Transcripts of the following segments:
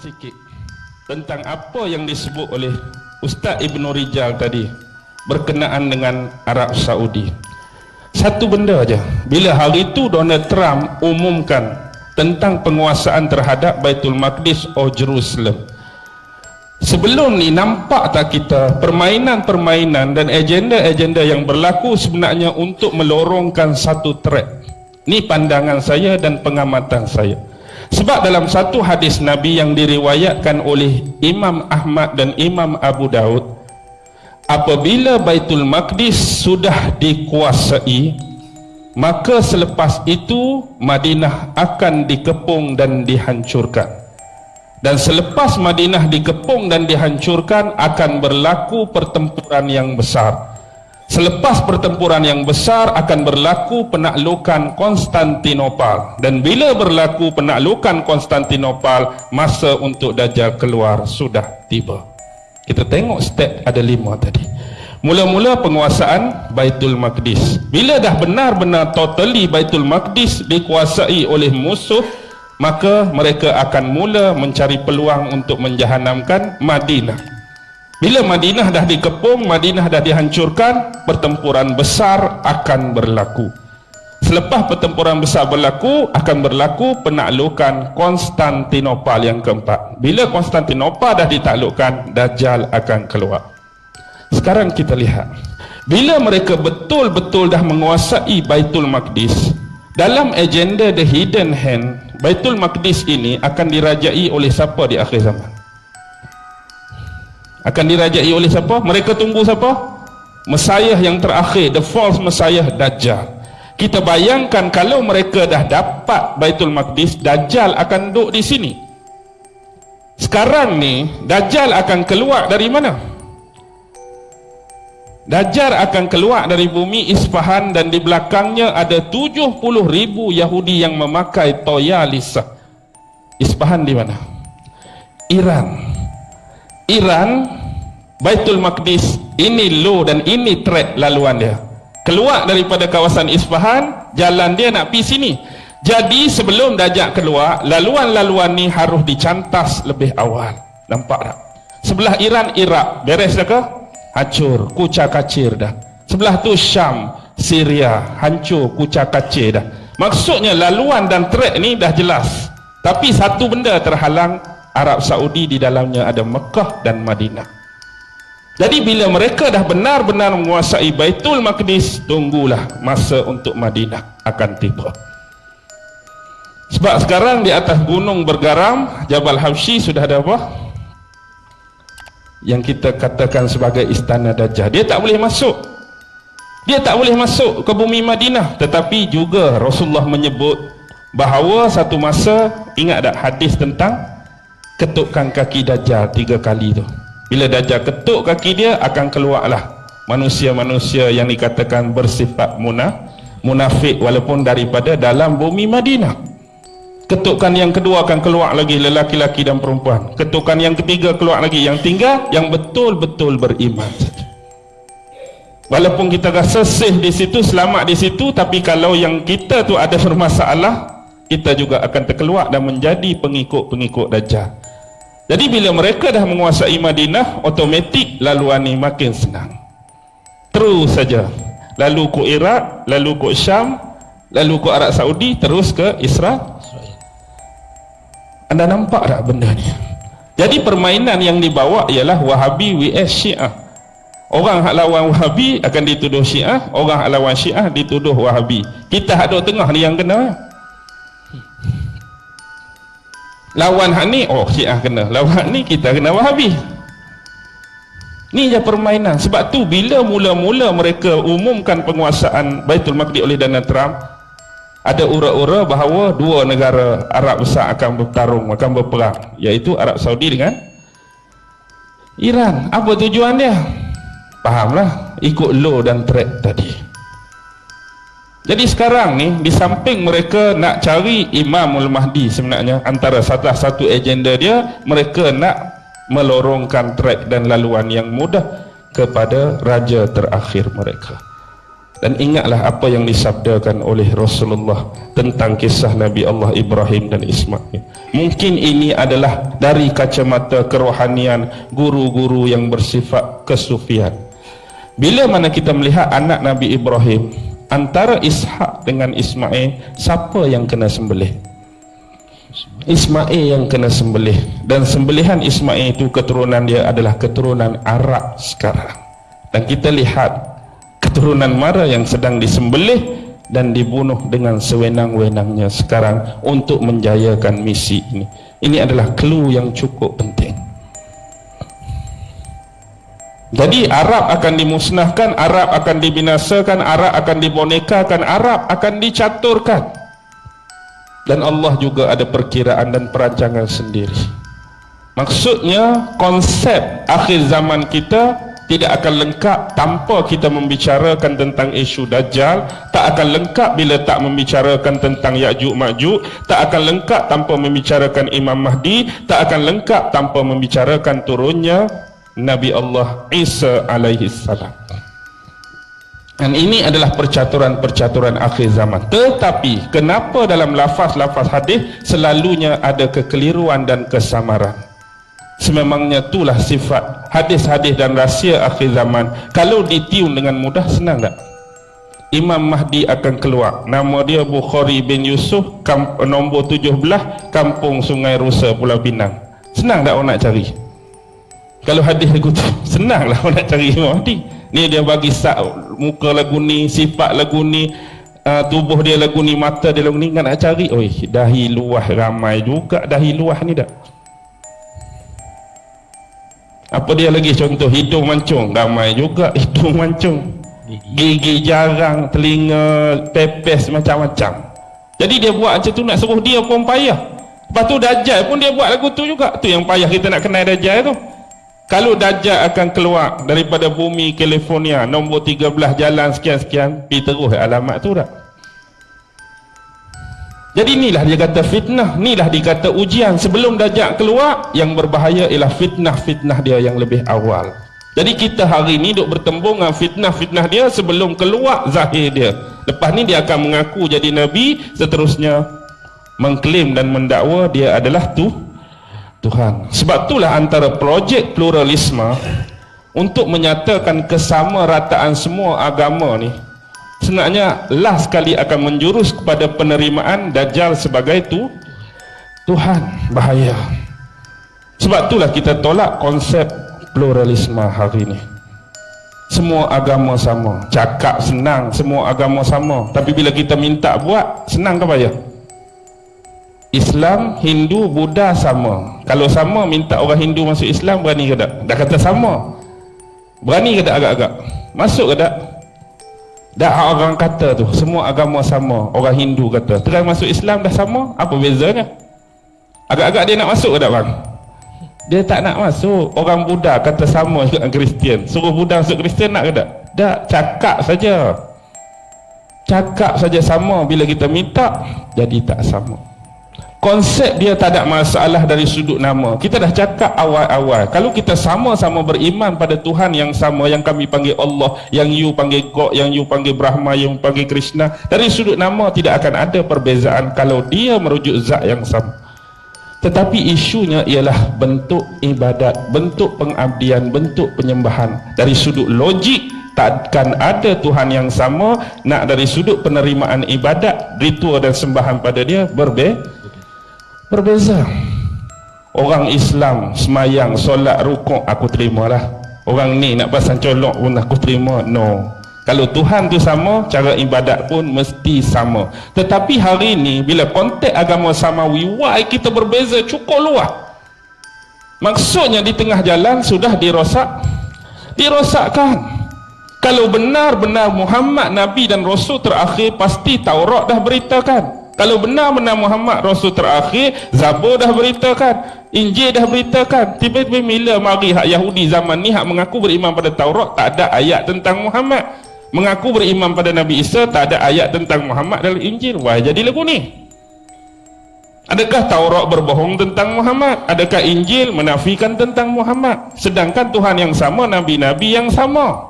Sikit tentang apa yang disebut oleh Ustaz Ibn Rijal tadi berkenaan dengan Arab Saudi. Satu benda aja. Bila hari itu Donald Trump umumkan tentang penguasaan terhadap Baitul Maqdis atau Jerusalem. Sebelum ni nampak tak kita permainan-permainan dan agenda-agenda yang berlaku sebenarnya untuk melorongkan satu track. Ni pandangan saya dan pengamatan saya. Sebab dalam satu hadis Nabi yang diriwayatkan oleh Imam Ahmad dan Imam Abu Daud Apabila Baitul Maqdis sudah dikuasai Maka selepas itu Madinah akan dikepung dan dihancurkan. Dan selepas Madinah dikepung dan dihancurkan Akan berlaku pertempuran yang besar Selepas pertempuran yang besar akan berlaku penaklukan Konstantinopel dan bila berlaku penaklukan Konstantinopel masa untuk Dajjal keluar sudah tiba. Kita tengok step ada lima tadi. Mula-mula penguasaan Baitul Maqdis. Bila dah benar-benar totally Baitul Maqdis dikuasai oleh musuh maka mereka akan mula mencari peluang untuk menjahanamkan Madinah. Bila Madinah dah dikepung, Madinah dah dihancurkan, pertempuran besar akan berlaku. Selepas pertempuran besar berlaku, akan berlaku penaklukan Konstantinopel yang keempat. Bila Konstantinopel dah ditaklukkan, Dajjal akan keluar. Sekarang kita lihat. Bila mereka betul-betul dah menguasai Baitul Maqdis, dalam agenda The Hidden Hand, Baitul Maqdis ini akan dirajai oleh siapa di akhir zaman? Akan dirajai oleh siapa? mereka tunggu siapa? Messiah yang terakhir the false Messiah Dajjal kita bayangkan kalau mereka dah dapat Baitul Maqdis Dajjal akan duduk di sini sekarang ni Dajjal akan keluar dari mana? Dajjal akan keluar dari bumi Isfahan dan di belakangnya ada 70 ribu Yahudi yang memakai toya lisa Isfahan di mana? Iran Iran Baitul Maqdis ini low dan ini track laluan dia. Keluar daripada kawasan Isfahan jalan dia nak pergi sini. Jadi sebelum dajak keluar laluan-laluan ni harus dicantas lebih awal. Nampak tak? Sebelah Iran Iraq. Beres dah ke? Hancur. Kucak kacir dah. Sebelah tu Syam Syria. Hancur kucak kacir dah. Maksudnya laluan dan track ni dah jelas. Tapi satu benda terhalang Arab Saudi di dalamnya ada Mekah dan Madinah. Jadi bila mereka dah benar-benar menguasai Baitul Maqdis tunggulah masa untuk Madinah akan tiba. Sebab sekarang di atas gunung bergaram Jabal Habsyi sudah ada apa? Yang kita katakan sebagai istana Dajjal. Dia tak boleh masuk. Dia tak boleh masuk ke bumi Madinah. Tetapi juga Rasulullah menyebut bahawa satu masa ingat tak hadis tentang ketukkan kaki Dajjal tiga kali tu. Bila Dajjal ketuk kaki dia akan keluarlah manusia-manusia yang dikatakan bersifat munaf munafik walaupun daripada dalam bumi Madinah. Ketukan yang kedua akan keluar lagi lelaki-laki dan perempuan. Ketukan yang ketiga keluar lagi yang tinggal yang betul-betul beriman walaupun kita rasa safe di situ selamat di situ tapi kalau yang kita tu ada bermasalah kita juga akan terkeluar dan menjadi pengikut-pengikut Dajjal jadi bila mereka dah menguasai Madinah, otomatik laluan ni makin senang. Terus saja. Lalu ke Iraq, lalu ke Syam, lalu ke Arab Saudi, terus ke Israel. Anda nampak tak benda ni? Jadi permainan yang dibawa ialah Wahabi vs Syiah. Orang hak lawan Wahabi akan dituduh Syiah, orang hak lawan Syiah dituduh Wahabi. Kita hak duduk tengah ni yang kena lawan hak ni oh syiah kena. Lawan hak ni kita kena wahabi ni je permainan. Sebab tu bila mula-mula mereka umumkan penguasaan Baitul Maqdis oleh Donald Trump ada ura-ura bahawa dua negara Arab besar akan bertarung akan berperang. Iaitu Arab Saudi dengan Iran. Apa tujuan dia? Fahamlah. Ikut law dan track tadi jadi sekarang ni di samping mereka nak cari Imamul Mahdi sebenarnya antara salah satu agenda dia mereka nak melorongkan trek dan laluan yang mudah kepada raja terakhir mereka. dan ingatlah apa yang disabdakan oleh Rasulullah tentang kisah Nabi Allah Ibrahim dan Ismail. Mungkin ini adalah dari kacamata kerohanian guru-guru yang bersifat kesufian. Bila mana kita melihat anak Nabi Ibrahim antara Ishak dengan Ismail, siapa yang kena sembelih? Ismail yang kena sembelih dan sembelihan Ismail itu keturunan dia adalah keturunan Arab sekarang. Dan kita lihat keturunan mara yang sedang disembelih dan dibunuh dengan sewenang-wenangnya sekarang untuk menjayakan misi ini ini adalah clue yang cukup penting jadi Arab akan dimusnahkan Arab akan dibinasakan Arab akan dibonekakan Arab akan dicaturkan. Dan Allah juga ada perkiraan dan perancangan sendiri. Maksudnya konsep akhir zaman kita tidak akan lengkap tanpa kita membicarakan tentang isu Dajjal tak akan lengkap bila tak membicarakan tentang Ya'juj Ma'juj tak akan lengkap tanpa membicarakan Imam Mahdi tak akan lengkap tanpa membicarakan turunnya Nabi Allah Isa alaihi salam. Dan ini adalah percaturan-percaturan akhir zaman. Tetapi kenapa dalam lafaz-lafaz hadis selalunya ada kekeliruan dan kesamaran? Sememangnya itulah sifat hadis-hadis dan rahsia akhir zaman. Kalau ditiun dengan mudah senang tak? Imam Mahdi akan keluar. Nama dia Bukhari bin Yusuf kamp, nombor 17 kampung Sungai Rusa Pulau Pinang. Senang tak orang nak cari kalau hadis lagu tu senang lah orang nak cari Imam Mahdi. Ni dia bagi sak muka lagu ni sifat lagu ni uh, tubuh dia lagu ni mata dia lagu ni kan nak cari? Oi dahi luah ramai juga dahi luah ni dah. Apa dia lagi? Contoh hidung mancung ramai juga hidung mancung. Gigi jarang telinga pepes macam-macam. Jadi dia buat macam tu nak suruh dia pun payah. Lepas tu Dajjal pun dia buat lagu tu juga. Tu yang payah kita nak kenal Dajjal tu kalau Dajjal akan keluar daripada bumi California nombor 13 jalan sekian-sekian pergi terus alamat tu tak jadi inilah dia kata fitnah, inilah dia kata ujian. Sebelum dajjal keluar, yang berbahaya ialah fitnah-fitnah dia yang lebih awal. Jadi kita hari ini duk bertembung dengan fitnah-fitnah dia sebelum keluar zahir dia. Lepas ni dia akan mengaku jadi nabi, seterusnya mengklaim dan mendakwa dia adalah tu Tuhan. Sebab itulah antara projek pluralisme untuk menyatakan kesamarataan semua agama ni sebenarnya last sekali akan menjurus kepada penerimaan Dajjal sebagai tu Tuhan bahaya. Sebab itulah kita tolak konsep pluralisme hari ini semua agama sama cakap senang semua agama sama. Tapi bila kita minta buat senang ke bahaya Islam, Hindu, Buddha sama kalau sama minta orang Hindu masuk Islam berani ke tak? dah kata sama. Berani ke tak agak-agak? masuk ke tak? Dah orang kata tu semua agama sama. Orang Hindu kata terang masuk Islam dah sama? Apa bezanya? Agak-agak dia nak masuk ke tak bang? Dia tak nak masuk. Orang Buddha kata sama juga dengan Kristian. Suruh Buddha masuk Kristian nak ke tak? Tak cakap saja. Cakap saja sama. Bila kita minta jadi tak sama konsep dia tak ada masalah dari sudut nama. Kita dah cakap awal-awal. Kalau kita sama-sama beriman pada Tuhan yang sama yang kami panggil Allah yang you panggil God yang you panggil Brahma yang panggil Krishna dari sudut nama tidak akan ada perbezaan kalau dia merujuk zat yang sama. Tetapi isunya ialah bentuk ibadat bentuk pengabdian bentuk penyembahan. Dari sudut logik takkan ada Tuhan yang sama. Nak dari sudut penerimaan ibadat ritual dan sembahan pada dia berbeza berbeza. Orang Islam semayang solat rukuk aku terima lah orang ni nak pasang colok pun aku terima no. Kalau Tuhan tu sama cara ibadat pun mesti sama. Tetapi hari ni bila konteks agama samawi why kita berbeza cukup luar maksudnya di tengah jalan sudah dirosak. Dirosakkan. Kalau benar-benar Muhammad Nabi dan Rasul terakhir pasti Taurat dah beritakan kalau benar-benar Muhammad Rasul terakhir Zabur dah beritakan Injil dah beritakan. Tiba-tiba bila mari hak Yahudi zaman ni hak mengaku beriman pada Taurat tak ada ayat tentang Muhammad. Mengaku beriman pada Nabi Isa tak ada ayat tentang Muhammad dalam Injil. Wah jadi lagu ni. Adakah Taurat berbohong tentang Muhammad? Adakah Injil menafikan tentang Muhammad? Sedangkan Tuhan yang sama Nabi-Nabi yang sama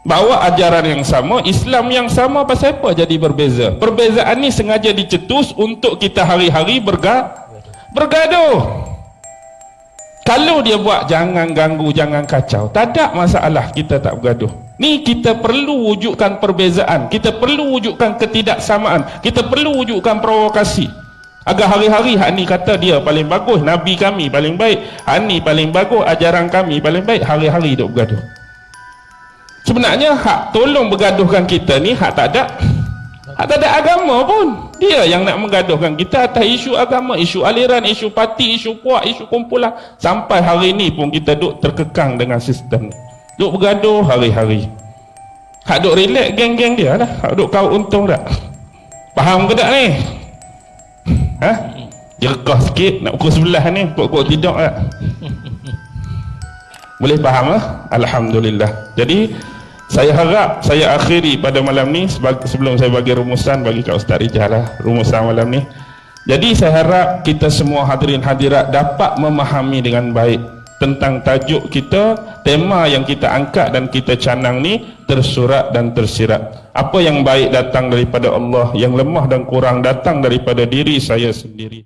bawa ajaran yang sama Islam yang sama pasal apa jadi berbeza? Perbezaan ni sengaja dicetus untuk kita hari-hari berga bergaduh. Kalau dia buat jangan ganggu jangan kacau. Tak ada masalah kita tak bergaduh. Ni kita perlu wujudkan perbezaan. Kita perlu wujudkan ketidaksamaan. Kita perlu wujudkan provokasi. Agar hari-hari hak ni kata dia paling bagus nabi kami paling baik hak ni paling bagus ajaran kami paling baik hari-hari duk bergaduh sebenarnya hak tolong bergaduhkan kita ni hak tak ada. Hak tak ada agama pun. Dia yang nak menggaduhkan kita atas isu agama isu aliran isu parti isu puak isu kumpulan. Sampai hari ni pun kita duk terkekang dengan sistem ni. Duk bergaduh hari-hari. Hak duk relax geng-geng dia lah. Hak duk kau untung tak? Faham ke tak ni? Ha? jerkah sikit nak pukul sebelah ni pukul tidur tak? Boleh faham lah Alhamdulillah. Jadi saya harap saya akhiri pada malam ni sebelum saya bagi rumusan bagi Kak Ustaz Rijal lah rumusan malam ni. Jadi saya harap kita semua hadirin hadirat dapat memahami dengan baik tentang tajuk kita tema yang kita angkat dan kita canang ni tersurat dan tersirat. Apa yang baik datang daripada Allah yang lemah dan kurang datang daripada diri saya sendiri